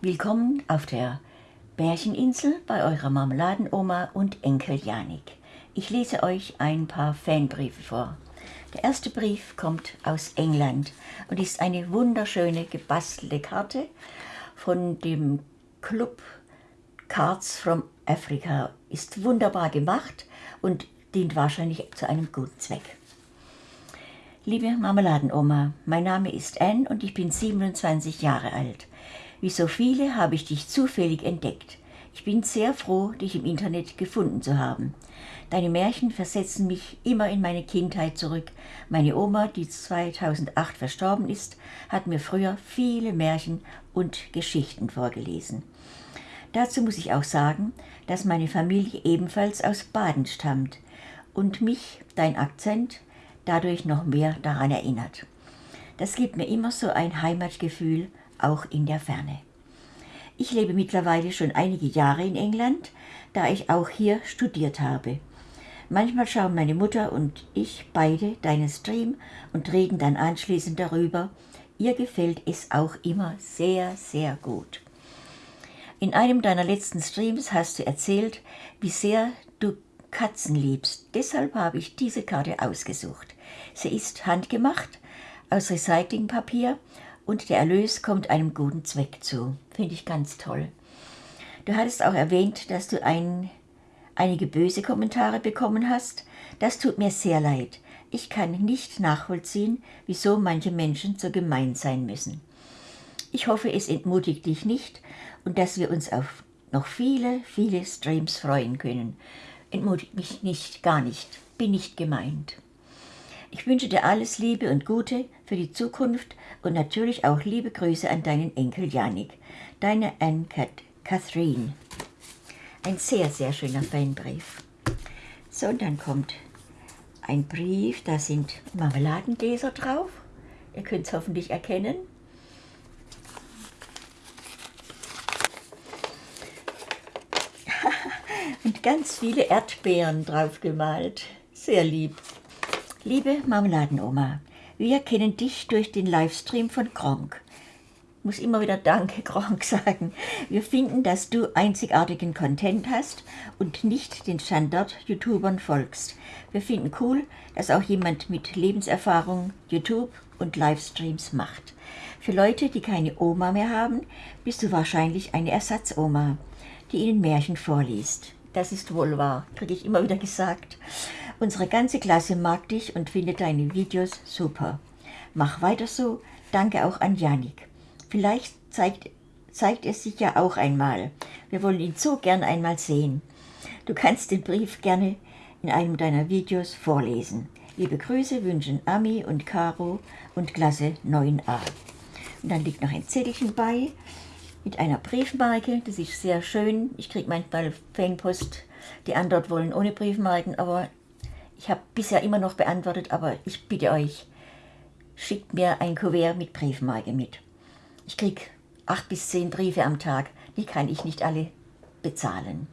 Willkommen auf der Bärcheninsel bei eurer Marmeladenoma und Enkel Janik. Ich lese euch ein paar Fanbriefe vor. Der erste Brief kommt aus England und ist eine wunderschöne gebastelte Karte von dem Club Cards from Africa. Ist wunderbar gemacht und dient wahrscheinlich zu einem guten Zweck. Liebe Marmeladenoma, mein Name ist Anne und ich bin 27 Jahre alt. Wie so viele habe ich dich zufällig entdeckt. Ich bin sehr froh, dich im Internet gefunden zu haben. Deine Märchen versetzen mich immer in meine Kindheit zurück. Meine Oma, die 2008 verstorben ist, hat mir früher viele Märchen und Geschichten vorgelesen. Dazu muss ich auch sagen, dass meine Familie ebenfalls aus Baden stammt und mich dein Akzent dadurch noch mehr daran erinnert. Das gibt mir immer so ein Heimatgefühl auch in der Ferne. Ich lebe mittlerweile schon einige Jahre in England, da ich auch hier studiert habe. Manchmal schauen meine Mutter und ich beide deinen Stream und reden dann anschließend darüber. Ihr gefällt es auch immer sehr, sehr gut. In einem deiner letzten Streams hast du erzählt, wie sehr du Katzen liebst. Deshalb habe ich diese Karte ausgesucht. Sie ist handgemacht aus Recyclingpapier und der Erlös kommt einem guten Zweck zu. Finde ich ganz toll. Du hattest auch erwähnt, dass du ein, einige böse Kommentare bekommen hast. Das tut mir sehr leid. Ich kann nicht nachvollziehen, wieso manche Menschen so gemein sein müssen. Ich hoffe, es entmutigt dich nicht und dass wir uns auf noch viele, viele Streams freuen können. Entmutigt mich nicht, gar nicht. Bin nicht gemeint. Ich wünsche dir alles Liebe und Gute für die Zukunft und natürlich auch liebe Grüße an deinen Enkel Janik. Deine Anne Catherine. Ein sehr, sehr schöner Fanbrief. So, und dann kommt ein Brief, da sind Marmeladengläser drauf. Ihr könnt es hoffentlich erkennen. und ganz viele Erdbeeren drauf gemalt. Sehr lieb. Liebe Marmeladenoma, wir kennen dich durch den Livestream von Gronk. Ich muss immer wieder Danke, Gronk, sagen. Wir finden, dass du einzigartigen Content hast und nicht den Standard-YouTubern folgst. Wir finden cool, dass auch jemand mit Lebenserfahrung YouTube und Livestreams macht. Für Leute, die keine Oma mehr haben, bist du wahrscheinlich eine Ersatzoma, die ihnen Märchen vorliest. Das ist wohl wahr, kriege ich immer wieder gesagt. Unsere ganze Klasse mag dich und findet deine Videos super. Mach weiter so. Danke auch an Janik. Vielleicht zeigt, zeigt es sich ja auch einmal. Wir wollen ihn so gern einmal sehen. Du kannst den Brief gerne in einem deiner Videos vorlesen. Liebe Grüße wünschen Ami und Caro und Klasse 9a. Und dann liegt noch ein Zettelchen bei mit einer Briefmarke. Das ist sehr schön. Ich kriege manchmal Fanpost, die anderen wollen ohne Briefmarken, aber ich habe bisher immer noch beantwortet, aber ich bitte euch, schickt mir ein Kuvert mit Briefmarke mit. Ich kriege acht bis zehn Briefe am Tag, die kann ich nicht alle bezahlen.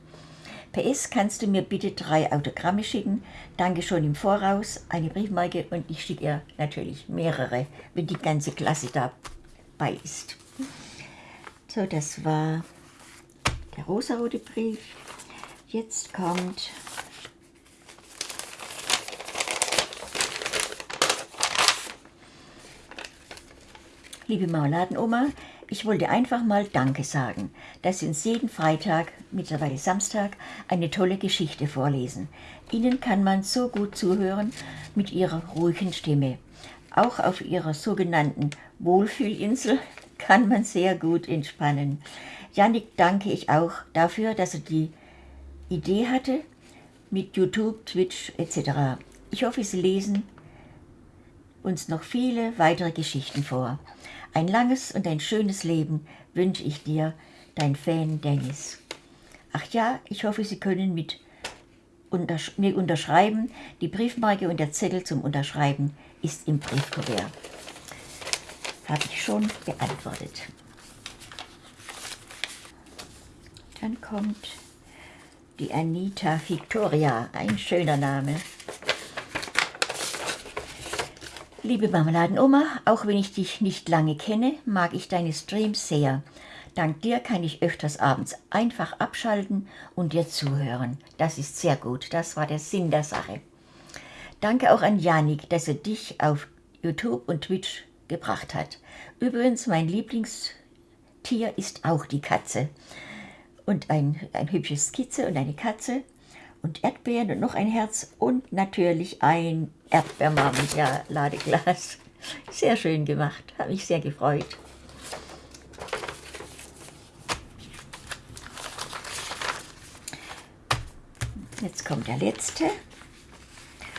PS, kannst du mir bitte drei Autogramme schicken? Danke schon im Voraus, eine Briefmarke und ich schicke ihr natürlich mehrere, wenn die ganze Klasse dabei ist. So, das war der rosarote Brief. Jetzt kommt Liebe Marmeladenoma, ich wollte einfach mal Danke sagen, dass Sie uns jeden Freitag, mittlerweile Samstag, eine tolle Geschichte vorlesen. Ihnen kann man so gut zuhören mit Ihrer ruhigen Stimme. Auch auf Ihrer sogenannten Wohlfühlinsel kann man sehr gut entspannen. Janik danke ich auch dafür, dass er die Idee hatte mit YouTube, Twitch etc. Ich hoffe, Sie lesen uns noch viele weitere Geschichten vor. Ein langes und ein schönes Leben wünsche ich dir, dein Fan Dennis. Ach ja, ich hoffe, Sie können mit untersch mir unterschreiben. Die Briefmarke und der Zettel zum Unterschreiben ist im Briefkuvert. Habe ich schon beantwortet. Dann kommt die Anita Victoria, ein schöner Name. Liebe Marmeladenoma, auch wenn ich dich nicht lange kenne, mag ich deine Streams sehr. Dank dir kann ich öfters abends einfach abschalten und dir zuhören. Das ist sehr gut, das war der Sinn der Sache. Danke auch an Janik, dass er dich auf YouTube und Twitch gebracht hat. Übrigens, mein Lieblingstier ist auch die Katze. Und ein, ein hübsches Skizze und eine Katze und Erdbeeren und noch ein Herz und natürlich ein Erdbeermarmeladeglas. Sehr schön gemacht, habe mich sehr gefreut. Jetzt kommt der letzte.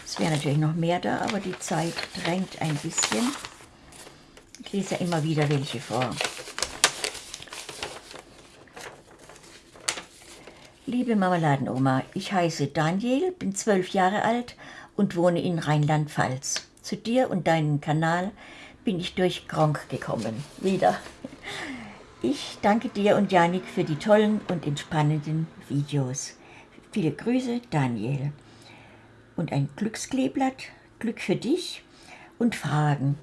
Es wäre natürlich noch mehr da, aber die Zeit drängt ein bisschen. Ich lese ja immer wieder welche vor. Liebe Marmeladenoma, ich heiße Daniel, bin zwölf Jahre alt und wohne in Rheinland-Pfalz. Zu dir und deinem Kanal bin ich durch Gronk gekommen. Wieder. Ich danke dir und Janik für die tollen und entspannenden Videos. Viele Grüße, Daniel. Und ein Glückskleeblatt, Glück für dich und Fragen.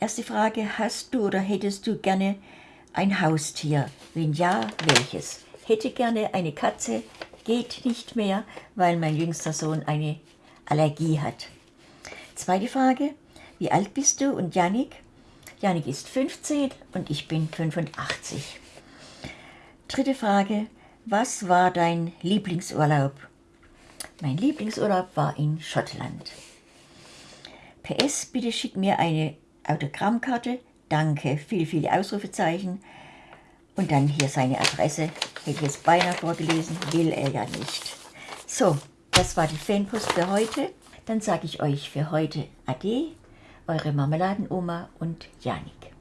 Erste Frage, hast du oder hättest du gerne ein Haustier? Wenn ja, welches? Hätte gerne eine Katze, geht nicht mehr, weil mein jüngster Sohn eine Allergie hat. Zweite Frage, wie alt bist du und Janik? Janik ist 15 und ich bin 85. Dritte Frage, was war dein Lieblingsurlaub? Mein Lieblingsurlaub war in Schottland. PS, bitte schick mir eine Autogrammkarte. Danke, viele, viele Ausrufezeichen. Und dann hier seine Adresse. Hätte ich jetzt beinahe vorgelesen, will er ja nicht. So, das war die Fanpost für heute. Dann sage ich euch für heute Ade, eure Marmeladenoma und Janik.